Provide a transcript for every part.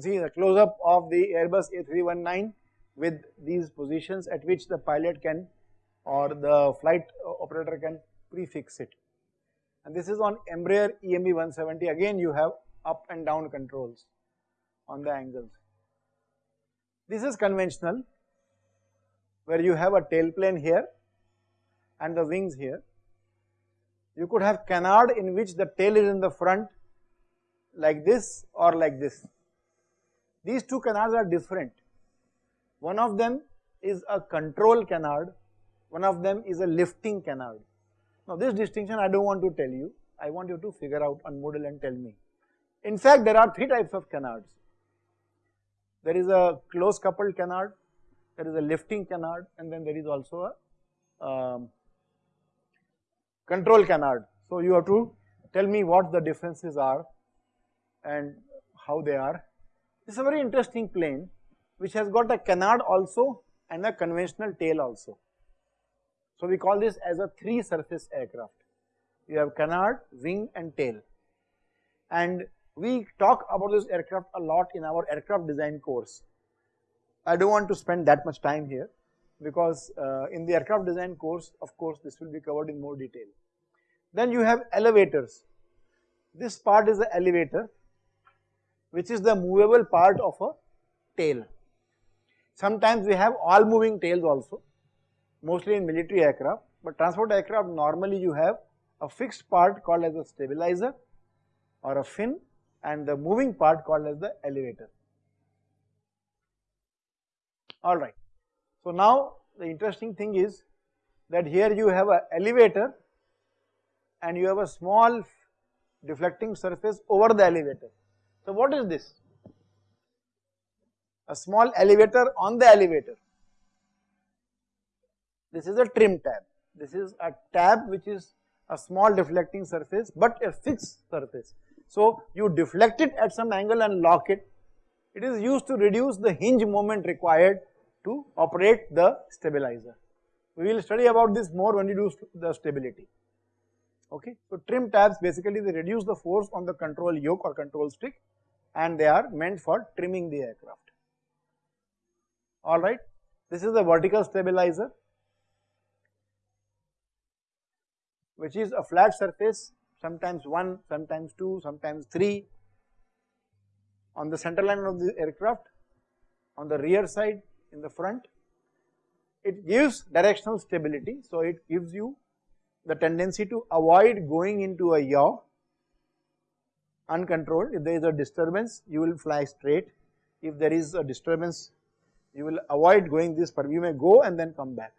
See the close up of the Airbus A319 with these positions at which the pilot can or the flight uh, operator can prefix it. And this is on Embraer EME 170 again you have up and down controls on the angles. This is conventional where you have a tail plane here and the wings here. You could have canard in which the tail is in the front like this or like this. These two canards are different. One of them is a control canard, one of them is a lifting canard. Now this distinction I don't want to tell you, I want you to figure out on Moodle and tell me. In fact, there are three types of canards. There is a close coupled canard, there is a lifting canard and then there is also a um, control canard. So you have to tell me what the differences are and how they are. This is a very interesting plane which has got a canard also and a conventional tail also. So we call this as a three surface aircraft. You have canard, wing and tail. And we talk about this aircraft a lot in our aircraft design course. I don't want to spend that much time here because uh, in the aircraft design course of course this will be covered in more detail. Then you have elevators. This part is the elevator which is the movable part of a tail. Sometimes we have all moving tails also mostly in military aircraft but transport aircraft normally you have a fixed part called as a stabilizer or a fin and the moving part called as the elevator. Alright. So now the interesting thing is that here you have a elevator and you have a small deflecting surface over the elevator. So what is this? A small elevator on the elevator. This is a trim tab. This is a tab which is a small deflecting surface but a fixed surface. So you deflect it at some angle and lock it. It is used to reduce the hinge moment required to operate the stabilizer. We will study about this more when we do the stability. Okay, so trim tabs basically they reduce the force on the control yoke or control stick and they are meant for trimming the aircraft. Alright, this is the vertical stabilizer which is a flat surface sometimes 1, sometimes 2, sometimes 3 on the center line of the aircraft, on the rear side, in the front. It gives directional stability, so it gives you the tendency to avoid going into a yaw uncontrolled. If there is a disturbance, you will fly straight. If there is a disturbance, you will avoid going this far. You may go and then come back.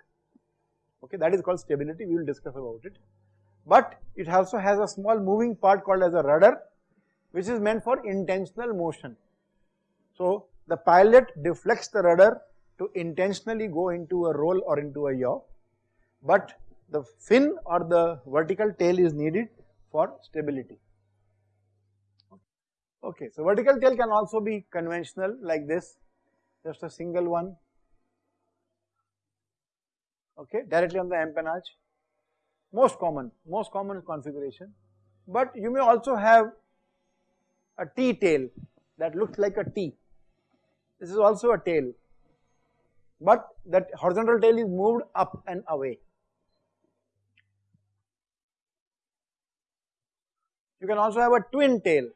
Okay, that is called stability. We will discuss about it but it also has a small moving part called as a rudder which is meant for intentional motion. So the pilot deflects the rudder to intentionally go into a roll or into a yaw, but the fin or the vertical tail is needed for stability. Okay, so vertical tail can also be conventional like this, just a single one, okay, directly on the empennage most common, most common configuration. But you may also have a T tail that looks like a T. This is also a tail, but that horizontal tail is moved up and away. You can also have a twin tail.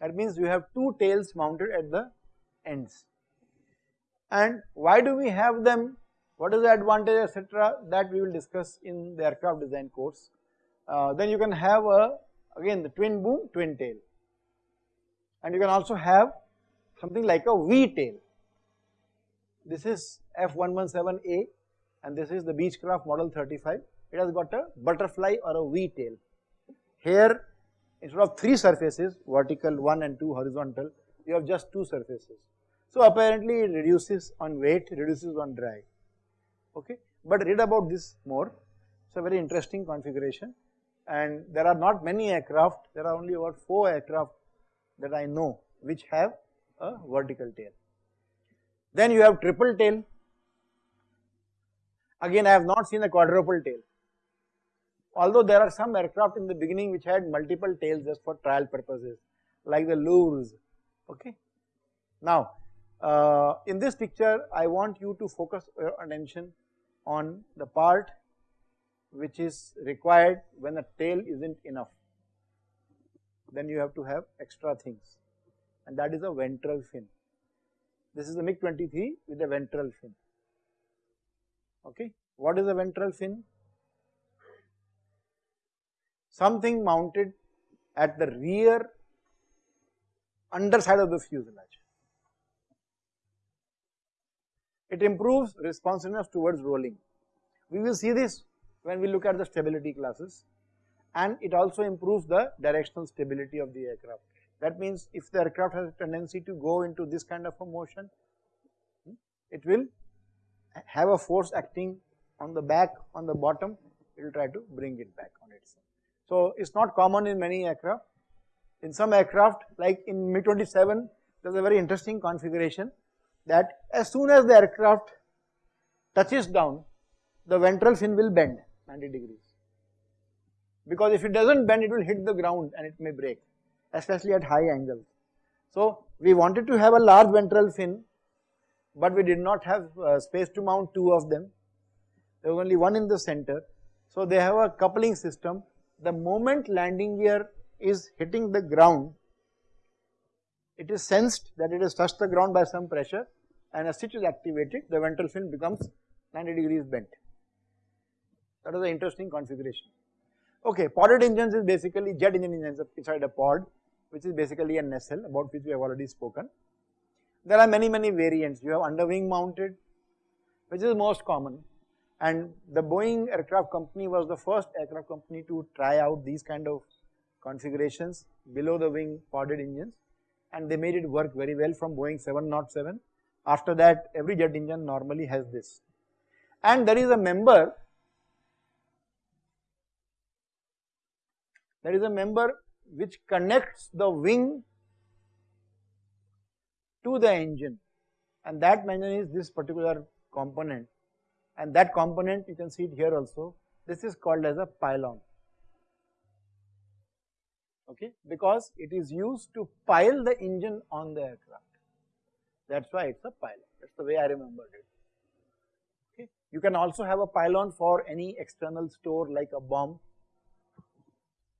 That means you have two tails mounted at the ends. And why do we have them what is the advantage etc that we will discuss in the aircraft design course. Uh, then you can have a again the twin boom twin tail and you can also have something like a V tail. This is F117A and this is the Beechcraft model 35 it has got a butterfly or a V tail. Here instead of 3 surfaces vertical 1 and 2 horizontal you have just 2 surfaces. So apparently it reduces on weight, reduces on drag okay. But read about this more, it's a very interesting configuration and there are not many aircraft, there are only about 4 aircraft that I know which have a vertical tail. Then you have triple tail, again I have not seen a quadruple tail, although there are some aircraft in the beginning which had multiple tails just for trial purposes, like the Louvres, okay. Now, uh, in this picture I want you to focus your attention on the part which is required when the tail isn't enough, then you have to have extra things and that is a ventral fin. This is the MiG-23 with a ventral fin, okay. What is a ventral fin? Something mounted at the rear underside of the fuselage. It improves responsiveness towards rolling. We will see this when we look at the stability classes and it also improves the directional stability of the aircraft. That means if the aircraft has a tendency to go into this kind of a motion, it will have a force acting on the back, on the bottom, it will try to bring it back on itself. So, it is not common in many aircraft. In some aircraft like in MiG-27, there is a very interesting configuration that as soon as the aircraft touches down, the ventral fin will bend 90 degrees. Because if it does not bend, it will hit the ground and it may break, especially at high angles. So, we wanted to have a large ventral fin, but we did not have uh, space to mount two of them. There was only one in the center. So, they have a coupling system. The moment landing gear is hitting the ground, it is sensed that it has touched the ground by some pressure and a switch is activated, the ventral fin becomes 90 degrees bent. That is an interesting configuration. Okay, podded engines is basically jet engine engines inside a pod, which is basically a nacelle about which we have already spoken. There are many, many variants. You have underwing mounted, which is most common. And the Boeing aircraft company was the first aircraft company to try out these kind of configurations below the wing podded engines and they made it work very well from Boeing 707. After that every jet engine normally has this. And there is a member there is a member which connects the wing to the engine and that member is this particular component and that component you can see it here also this is called as a pylon. Okay? Because it is used to pile the engine on the aircraft. That's why it's a pylon. That's the way I remembered it. Okay? You can also have a pylon for any external store like a bomb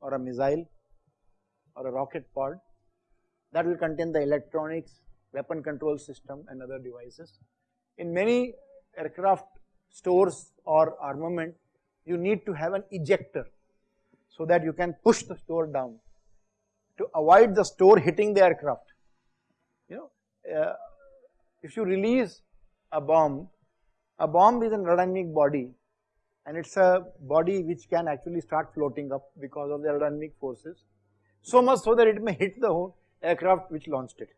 or a missile or a rocket pod. That will contain the electronics, weapon control system and other devices. In many aircraft stores or armament, you need to have an ejector so that you can push the store down to avoid the store hitting the aircraft. You know, uh, if you release a bomb, a bomb is an aerodynamic body and it is a body which can actually start floating up because of the aerodynamic forces, so much so that it may hit the whole aircraft which launched it.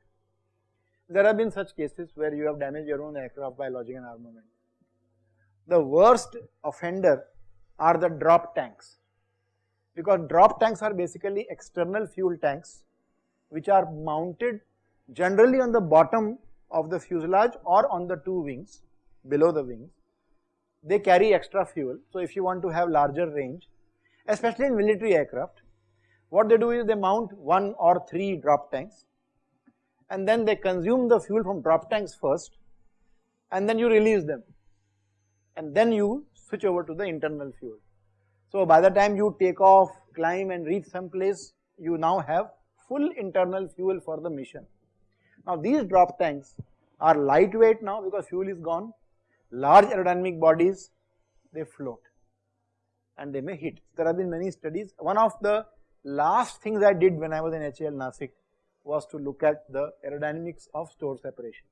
There have been such cases where you have damaged your own aircraft by lodging an armament. The worst offender are the drop tanks. Because drop tanks are basically external fuel tanks which are mounted generally on the bottom of the fuselage or on the two wings below the wings. They carry extra fuel. So if you want to have larger range, especially in military aircraft, what they do is they mount one or three drop tanks and then they consume the fuel from drop tanks first and then you release them and then you switch over to the internal fuel. So by the time you take off, climb and reach some place, you now have full internal fuel for the mission. Now these drop tanks are lightweight now because fuel is gone large aerodynamic bodies they float and they may hit. There have been many studies. One of the last things I did when I was in HAL Nasik was to look at the aerodynamics of store separation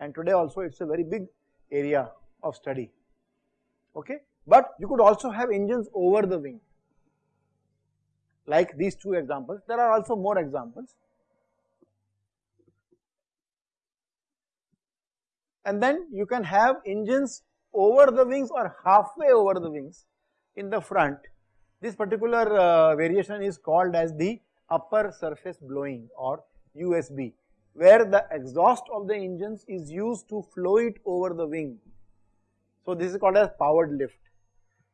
and today also it is a very big area of study okay. But you could also have engines over the wing like these two examples. There are also more examples and then you can have engines over the wings or halfway over the wings in the front. This particular uh, variation is called as the upper surface blowing or USB where the exhaust of the engines is used to flow it over the wing. So this is called as powered lift.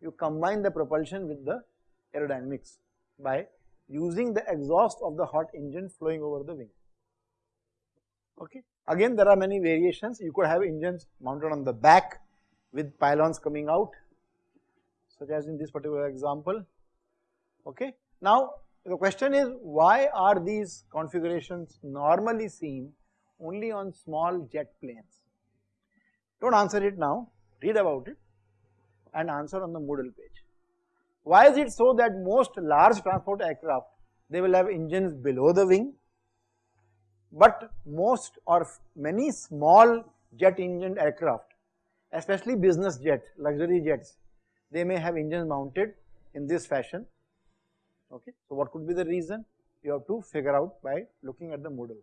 You combine the propulsion with the aerodynamics by using the exhaust of the hot engine flowing over the wing. Okay. Again, there are many variations. You could have engines mounted on the back with pylons coming out, such as in this particular example. Okay. Now, the question is why are these configurations normally seen only on small jet planes? Don't answer it now, read about it and answer on the Moodle page. Why is it so that most large transport aircraft, they will have engines below the wing, but most or many small jet engine aircraft, especially business jets, luxury jets, they may have engines mounted in this fashion. Okay. So, what could be the reason? You have to figure out by looking at the Moodle.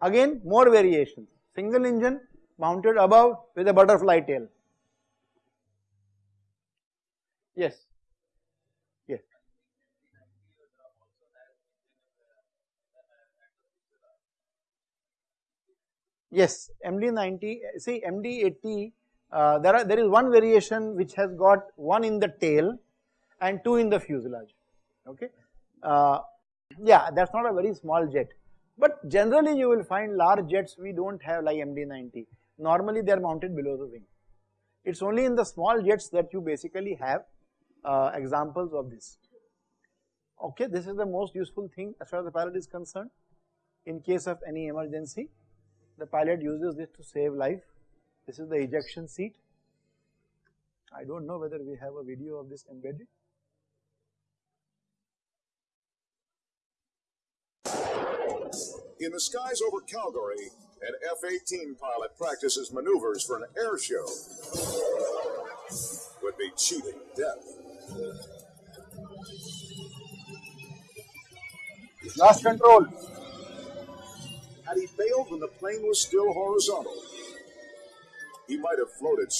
Again, more variations, single engine mounted above with a butterfly tail. Yes. Yes. Yes, MD90, see MD80, uh, there are there is one variation which has got one in the tail and two in the fuselage. Okay, uh, yeah, that's not a very small jet, but generally you will find large jets we don't have like MD90. Normally they are mounted below the wing. It's only in the small jets that you basically have uh, examples of this. Okay, this is the most useful thing as far as the pilot is concerned. In case of any emergency, the pilot uses this to save life. This is the ejection seat. I don't know whether we have a video of this embedded. In the skies over Calgary, an F-18 pilot practices maneuvers for an air show. Would be cheating death. Lost control. Had he bailed when the plane was still horizontal, he might have floated.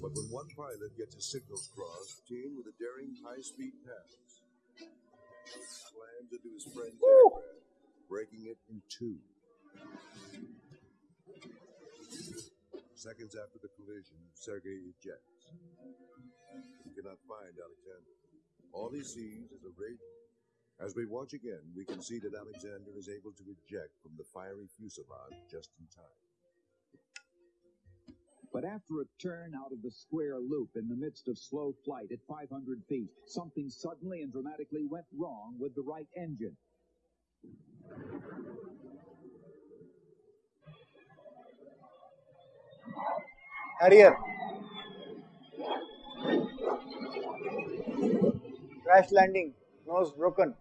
But when one pilot gets his signals crossed, Gene with a daring high-speed pass he slams into his friend's aircraft, breaking it in two. Seconds after the collision, Sergei ejects. He cannot find Alexander. All he sees is a rate. As we watch again, we can see that Alexander is able to eject from the fiery fuselage just in time. But after a turn out of the square loop in the midst of slow flight at 500 feet, something suddenly and dramatically went wrong with the right engine. Harrier. Crash landing, nose broken.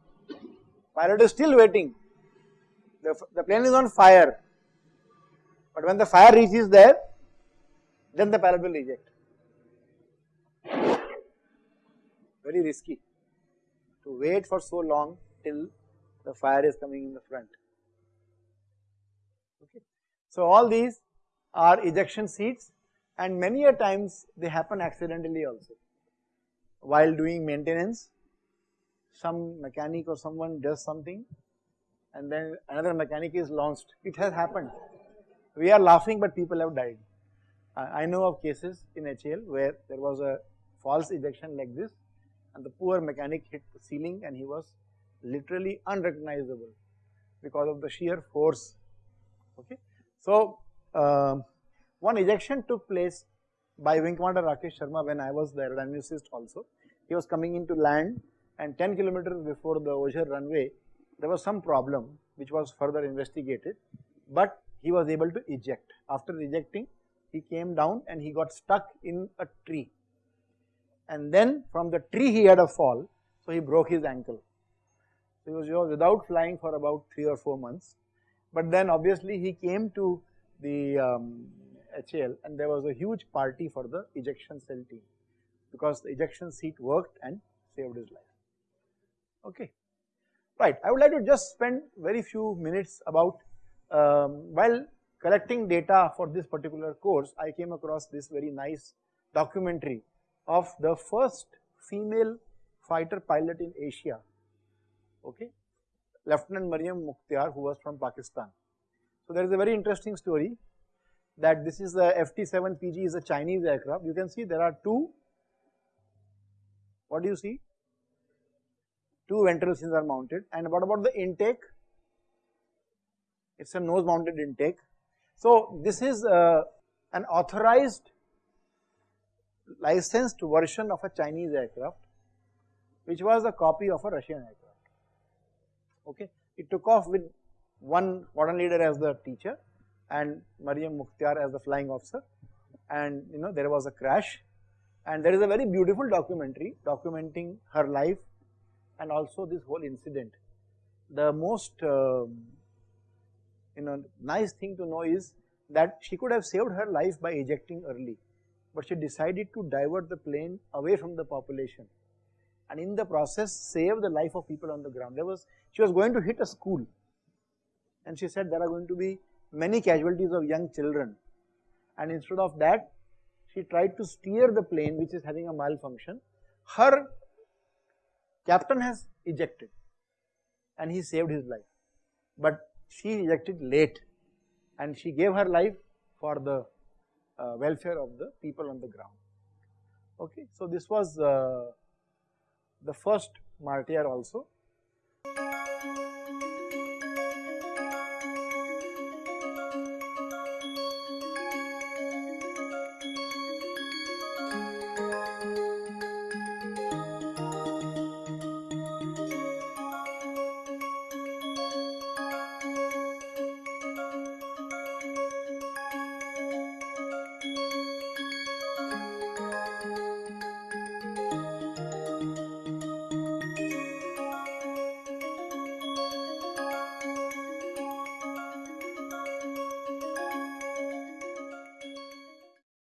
Pilot is still waiting. The, the plane is on fire. But when the fire reaches there, then the pilot will eject. Very risky to wait for so long till the fire is coming in the front. Okay. So all these are ejection seats and many a times they happen accidentally also. While doing maintenance, some mechanic or someone does something and then another mechanic is launched. It has happened. We are laughing but people have died. I know of cases in HAL where there was a false ejection like this and the poor mechanic hit the ceiling and he was literally unrecognizable because of the sheer force. Okay. So, uh, one ejection took place by Wing Commander Rakesh Sharma when I was the aerodynamicist also. He was coming into land and 10 kilometers before the Ozar runway, there was some problem which was further investigated, but he was able to eject. After ejecting, he came down and he got stuck in a tree. And then from the tree he had a fall, so he broke his ankle. So he was, he was without flying for about 3 or 4 months. But then obviously he came to the um, HAL and there was a huge party for the ejection cell team because the ejection seat worked and saved his life. Okay. Right, I would like to just spend very few minutes about um, while collecting data for this particular course, I came across this very nice documentary of the first female fighter pilot in Asia, okay, Lieutenant Mariam Mukhtar who was from Pakistan. So there is a very interesting story. that this is the FT7PG is a Chinese aircraft. You can see there are two, what do you see? Two ventral fins are mounted and what about the intake? It's a nose mounted intake. So this is uh, an authorized licensed version of a Chinese aircraft which was a copy of a Russian aircraft. Okay, it took off with one squadron leader as the teacher and Mariam Mukhtar as the flying officer and you know there was a crash and there is a very beautiful documentary documenting her life and also this whole incident. The most uh, you know nice thing to know is that she could have saved her life by ejecting early but she decided to divert the plane away from the population and in the process save the life of people on the ground. There was, she was going to hit a school and she said there are going to be many casualties of young children and instead of that she tried to steer the plane which is having a malfunction. Her captain has ejected and he saved his life but she ejected late and she gave her life for the uh, welfare of the people on the ground. Okay, so this was uh, the first martyr also